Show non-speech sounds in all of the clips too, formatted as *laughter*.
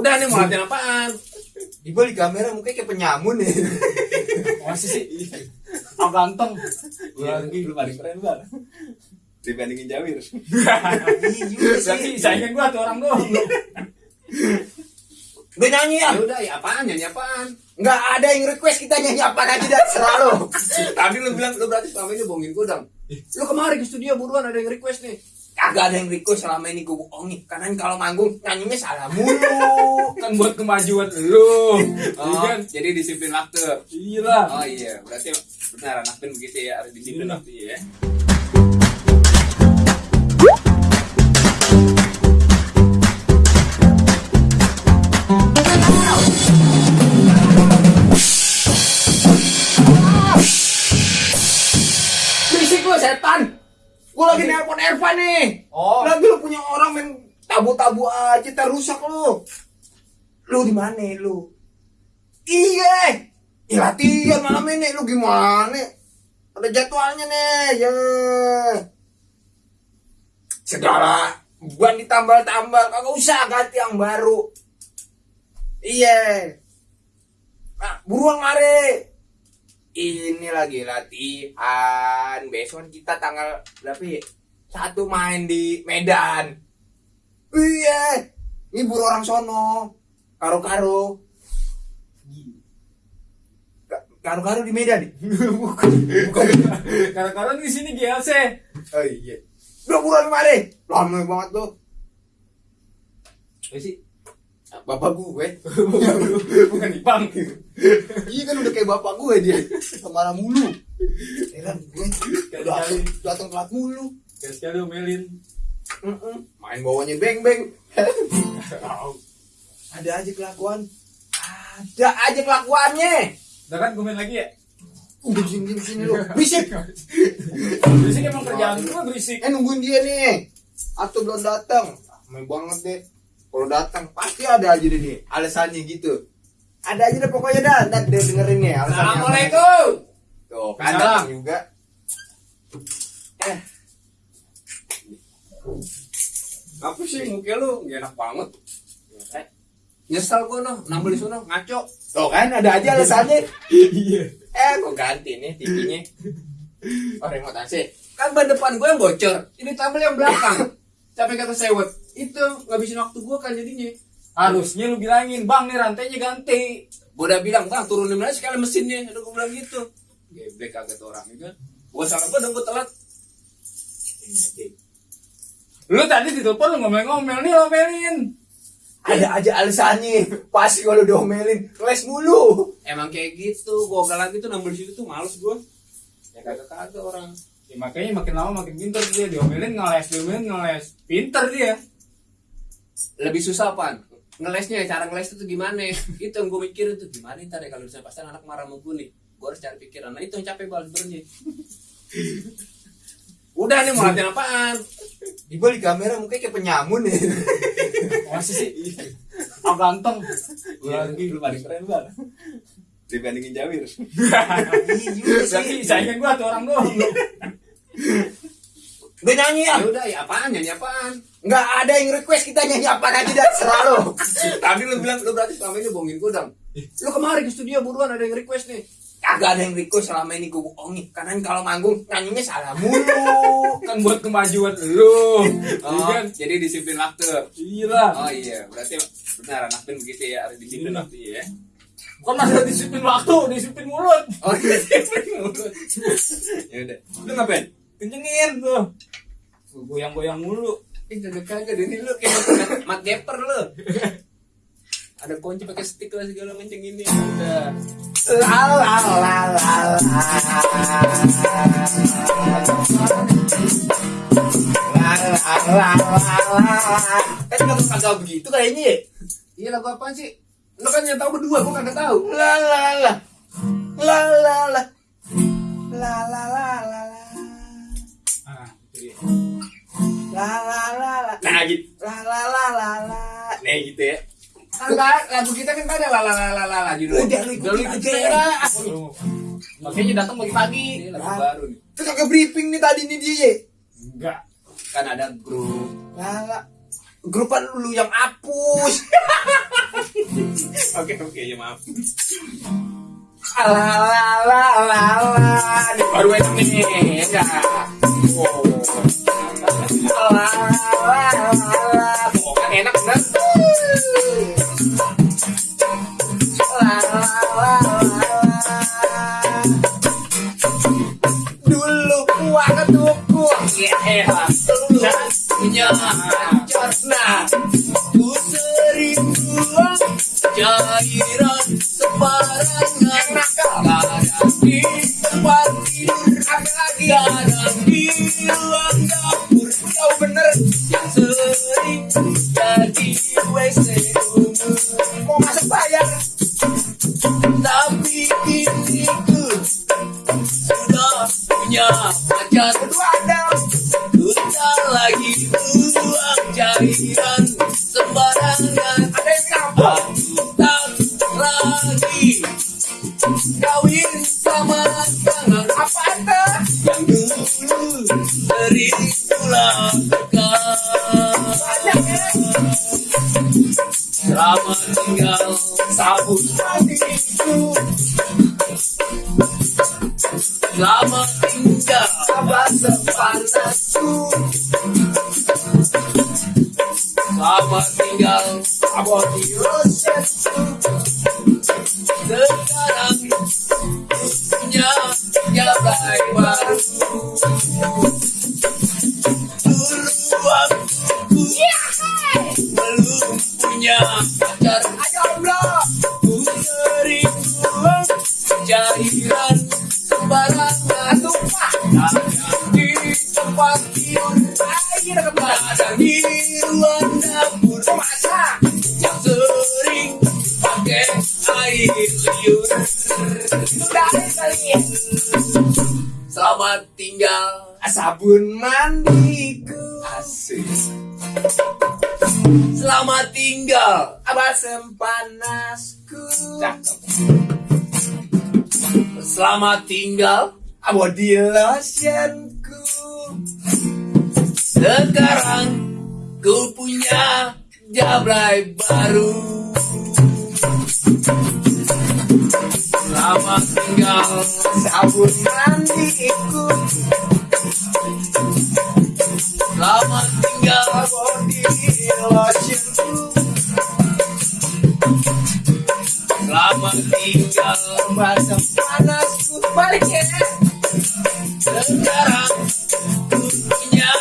Udah nih mau latihan apaan? Di balik kamera mukanya kayak penyamun ya. *laughs* Masih sih. Oh ganteng. Iya, lu paling keren banget. Dibandingin Jawir. Iya juga Berarti sih. saingan gua tuh orang doang. Udah nyanyi ya? Ya udah, ya apaan? Nyanyi apaan? Nggak ada yang request kita nyanyi apa aja dah selalu. Tadi lu bilang lu berarti selama ini bohongin gue dong. Lu kemarin ke studio buruan ada yang request nih. Kagak ada yang request selama ini gue bohongin. Karena kalau manggung nyanyinya salah mulu. Kan buat kemajuan lu. *laughs* Oh, kan? jadi disiplin waktu. Iya lah. Oh iya, berarti benar anak band begitu ya, harus disiplin Iya. waktu ya. Lu setan. Gue lagi nelpon Ervan nih. Oh. Lagi lu punya orang main tabu-tabu aja terusak lu. Lu di mana lu? Iya. Ya latihan malam ini lu gimana? Ada jadwalnya nih. Ya. Segala ban ditambal-tambal kagak usah ganti yang baru. Iya. Nah, buruan mari. Ini lagi latihan. Besok kita tanggal berapa ya? Satu main di Medan. Iya. Ini buru orang sono. Karo-karo. Ka- Karo-karo di Medan. *laughs* Bukan. Bukan. Karena di sini GLC. Oh iya. Udah buruan mari. Lama banget lu. Eh sih. Bapak gue. *laughs* Bukan Ipang. *laughs* iya kan udah kayak bapak gue dia. Ke mana mulu. Heran gue. Udah Kali-kali. datang telat mulu. Kayak sekali omelin. Mm-mm. Main bawahnya beng-beng. *laughs* Ada aja kelakuan. Ada aja kelakuannya. Udah kan gue main lagi ya? Udah sini sini sini lu. Berisik. Berisik emang kerjaan gue berisik. Eh nungguin dia nih. Atau belum datang. Main banget deh. Kalau datang pasti ada aja deh nih alasannya gitu. Ada aja deh pokoknya dah. Ntar dia dengerin apa. Assalamualaikum. Tuh kan datang juga. Eh. Apa sih muka lu? Gak enak banget. Eh, nyesel gua noh, nambah di sono ngaco. Tuh kan ada aja alasannya. Iya. Eh kok ganti nih TV-nya. Oh remote AC. Kan ban depan gua yang bocor, ini tabel yang belakang. *laughs* Capek kata sewot. Itu ngabisin waktu gua kan jadinya. Harusnya lu bilangin, bang nih rantainya ganti. Gua udah bilang, bang turunin aja sekali mesinnya. Udah gua bilang gitu. Geblek kagak tuh orang kan. Gua salah gua dong gua telat. Ini aja. Lu tadi ditelepon lu ngomel-ngomel nih lu omelin. Ada aja alasannya. Pasti kalau diomelin les mulu. Emang kayak gitu, gua lagi tuh nambah di situ tuh males gua. Ya kagak kagak orang. Ya, makanya makin lama makin pinter dia diomelin ngeles diomelin ngeles pinter dia lebih susah pan ngelesnya cara ngeles itu gimana? *laughs* Itu yang gue mikirin tuh gimana ntar ya kalau bisa pasti anak marah sama gue nih? Gue harus cari pikiran. Nah itu yang capek banget sebenarnya *laughs* udah nih mau latihan apaan? Di balik kamera mukanya kayak penyamun ya. masih sih. Oh ganteng. Iya, lu paling keren banget dibandingin Jawir. Iya juga berarti sih. saingan gua tuh orang doang. Udah nyanyi ya? ya udah ya apaan? Nyanyi apaan Nggak ada yang request kita nyanyi apa aja dah selalu. tadi lu bilang lu berarti selama ini bohongin gue dong lu kemarin ke studio buruan ada yang request nih Kagak ada yang request selama ini gue bohongin. Karena kalau manggung nyanyinya salah mulu. kan buat kemajuan lu Iya oh kan jadi disiplin waktu iya oh iya berarti benar anak band begitu ya harus disiplin Iya. waktu ya Kok ada disiplin waktu, disiplin mulut. Oh iya, disiplin mulut. *laughs* ya udah. Lu ngapain? Kencengin tuh. Tuh, Goyang-goyang mulu. Ih, kagak kagak ini lu kayak mat gapper lu. Ada kunci pakai stick lah segala macam ini. Udah. La la la la la. La la la la la. Eh kenapa kagak begitu kayaknya ya? Iya lagu apaan sih? Lu kan yang tahu berdua, gua kagak tahu. La la la. La la la. La la la la la. Ah, itu dia. La la la la. Nah gitu. La la la la la. Nah gitu ya. Kan lagu kita kan ada la la la la la la judulnya. Udah lu ikutin aja. Makanya datang pagi-pagi. Ini lagu baru nih. Terus kagak briefing nih tadi nih dia. Enggak. Kan ada grup. La la. Grupan lu yang hapus. oke oke ya maaf Alalalala, ini baru enak nih, enggak? Oh. wow, wow. Ada ku tak lagi buang cairan sembarangan ada yang tak lagi kawin sama tangan Apa ada? yang dulu kulakukan. Banyak ya. Selamat tinggal sabun Hatiku Selamat tinggal abah rosetku sekarang punya jabai baru Selamat tinggal Sabun mandiku. Asik Selamat tinggal Abah sempanasku. Selamat tinggal di lotionku Sekarang ku punya jablay baru Selamat tinggal. Sabun mandiku Selamat tinggal. Di lotionku Selamat tinggal. Abah sempanasku Balik ya. Sekarang punya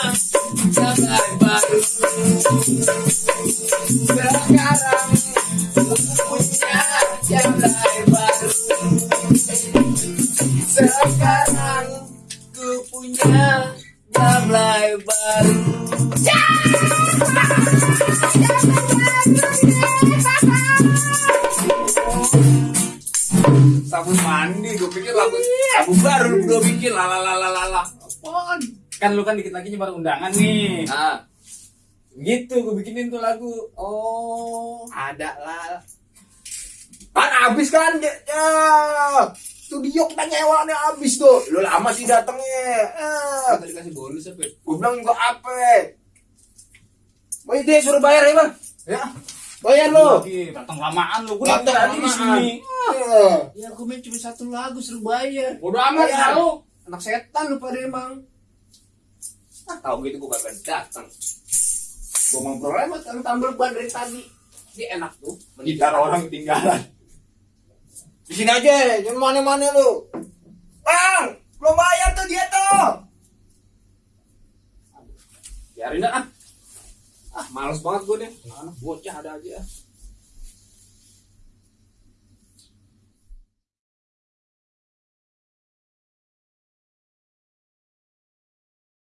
jablay baru kan lu kan dikit lagi nyebar undangan nih. Nah gitu gue bikinin tuh lagu. Oh. Ada lah kan habis kan ya, ya. studio kita nyewa nih habis tuh. Lu lama sih datengnya. Eh, Tadi kasih bonus apa ya? gue bilang juga apa Woi dia suruh bayar ya bang? Ya. Bayar lo datang lamaan lu. Gue Datang tadi di sini. Eh, Ya aku main cuma satu lagu suruh bayar. Bodoh amat Bayar. lu Anak setan lu pada emang ah, Tahu gitu gue kagak datang. Gue mau prolemat kan tambal ban dari tadi. Dia enak tuh gitar orang ketinggalan. Di sini aja jangan mana-mana lu. Bang belum bayar tuh dia tuh. Biarin dah ah. Ah males banget gue deh Anak bocah ada aja